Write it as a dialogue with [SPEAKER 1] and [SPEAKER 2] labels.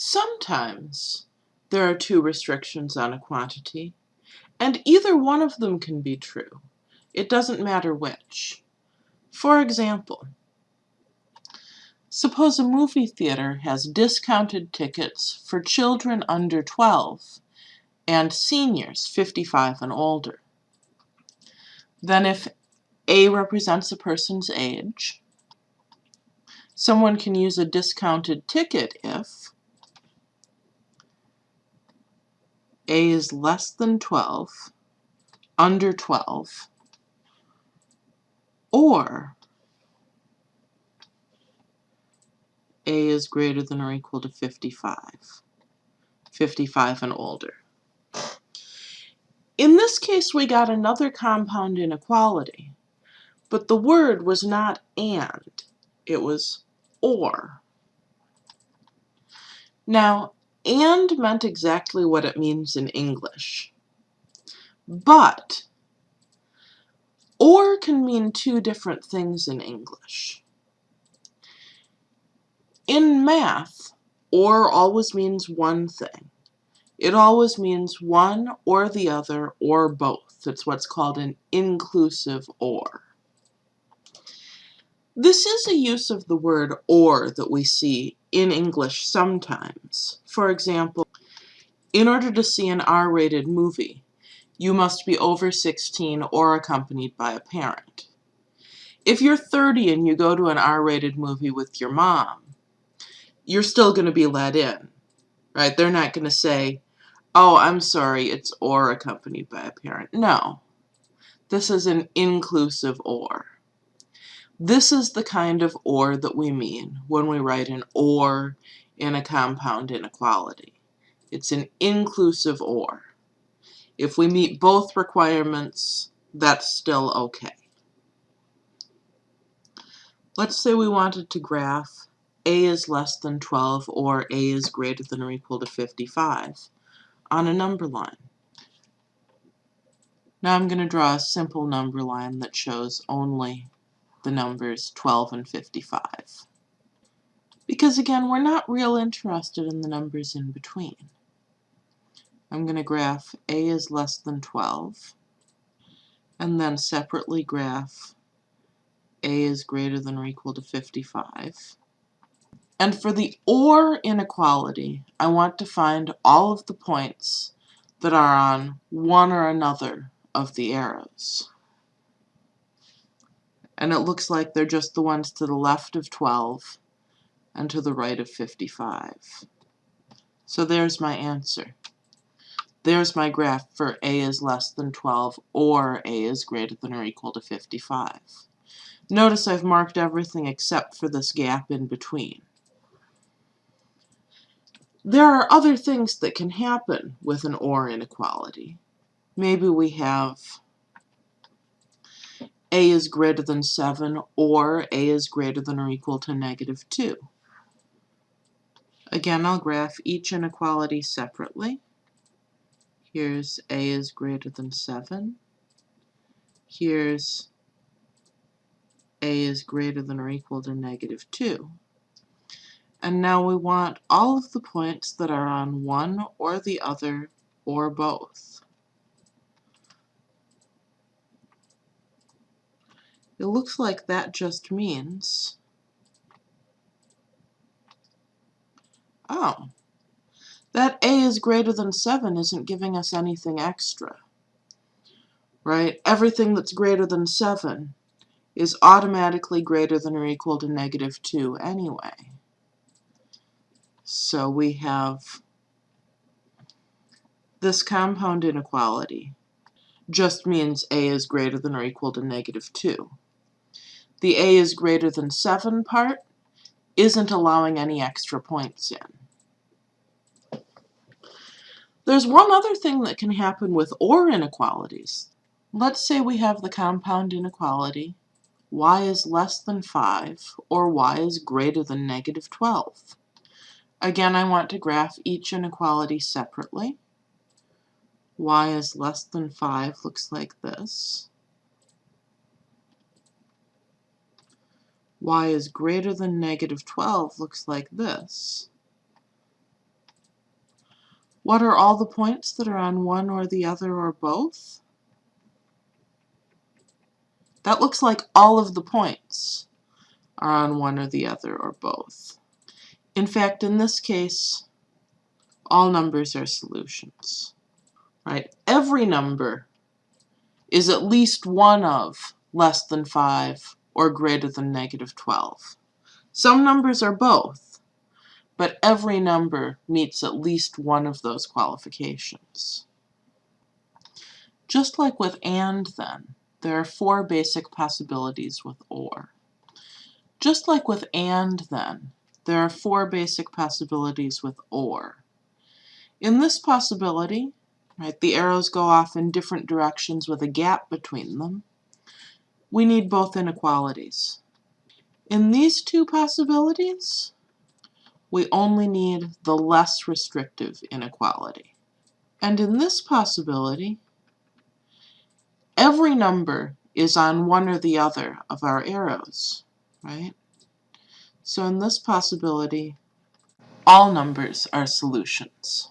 [SPEAKER 1] Sometimes there are two restrictions on a quantity, and either one of them can be true. It doesn't matter which. For example, suppose a movie theater has discounted tickets for children under 12 and seniors 55 and older. Then if A represents a person's age, someone can use a discounted ticket if A is less than 12, under 12, or A is greater than or equal to 55, 55 and older. In this case, we got another compound inequality, but the word was not and, it was or. Now, and meant exactly what it means in English. But or can mean two different things in English. In math, or always means one thing. It always means one or the other or both. It's what's called an inclusive or. This is a use of the word or that we see in English sometimes. For example, in order to see an R-rated movie, you must be over 16 or accompanied by a parent. If you're 30 and you go to an R-rated movie with your mom, you're still going to be let in, right? They're not going to say, oh, I'm sorry, it's or accompanied by a parent. No, this is an inclusive or. This is the kind of or that we mean when we write an or in a compound inequality. It's an inclusive or. If we meet both requirements, that's still okay. Let's say we wanted to graph a is less than 12 or a is greater than or equal to 55 on a number line. Now I'm going to draw a simple number line that shows only the numbers 12 and 55. Because again, we're not real interested in the numbers in between. I'm going to graph A is less than 12, and then separately graph A is greater than or equal to 55. And for the OR inequality, I want to find all of the points that are on one or another of the arrows and it looks like they're just the ones to the left of 12 and to the right of 55. So there's my answer. There's my graph for a is less than 12 or a is greater than or equal to 55. Notice I've marked everything except for this gap in between. There are other things that can happen with an OR inequality. Maybe we have a is greater than 7 or a is greater than or equal to negative 2. Again, I'll graph each inequality separately. Here's a is greater than 7. Here's a is greater than or equal to negative 2. And now we want all of the points that are on one or the other or both. It looks like that just means, oh, that a is greater than 7 isn't giving us anything extra, right? Everything that's greater than 7 is automatically greater than or equal to negative 2 anyway. So we have this compound inequality just means a is greater than or equal to negative 2 the A is greater than 7 part isn't allowing any extra points in. There's one other thing that can happen with OR inequalities. Let's say we have the compound inequality y is less than 5 or y is greater than negative 12. Again, I want to graph each inequality separately. y is less than 5 looks like this. Y is greater than negative 12 looks like this. What are all the points that are on one or the other or both? That looks like all of the points are on one or the other or both. In fact, in this case, all numbers are solutions, right? Every number is at least one of less than 5 or greater than negative 12. Some numbers are both, but every number meets at least one of those qualifications. Just like with AND then, there are four basic possibilities with OR. Just like with AND then, there are four basic possibilities with OR. In this possibility, right, the arrows go off in different directions with a gap between them. We need both inequalities. In these two possibilities, we only need the less restrictive inequality. And in this possibility, every number is on one or the other of our arrows, right? So in this possibility, all numbers are solutions.